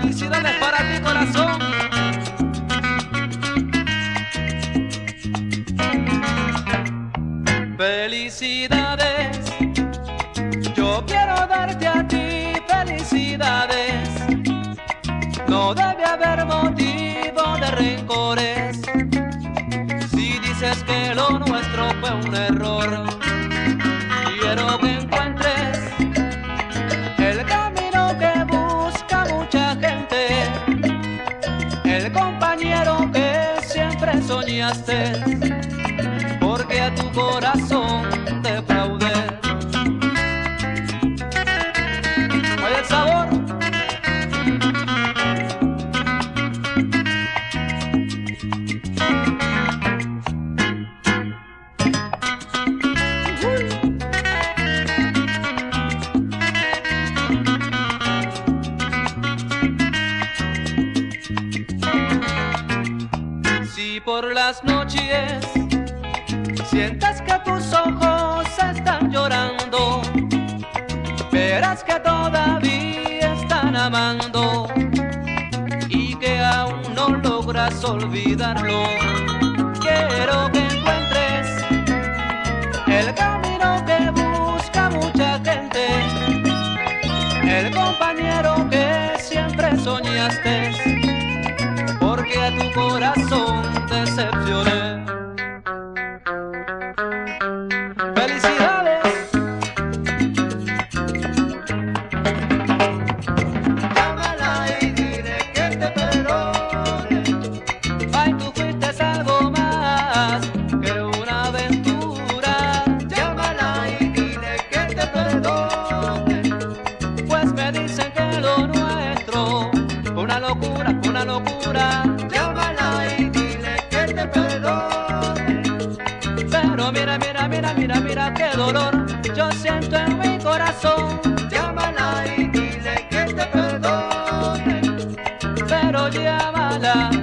Felicidades para ti, corazón. Felicidades, yo quiero darte a ti felicidades. No debe haber motivo de rencores. Si dices que lo nuestro fue un error, porque a tu corazón las noches. Sientas que tus ojos están llorando, verás que todavía están amando. Y que aún no logras olvidarlo. Quiero que encuentres el camino que busca mucha gente, el compañero que siempre soñaste. Porque a tu corazón locura, una locura. Llámala y dile que te perdone. Pero mira, mira, mira, mira, mira qué dolor yo siento en mi corazón. Llámala y dile que te perdone. Pero llámala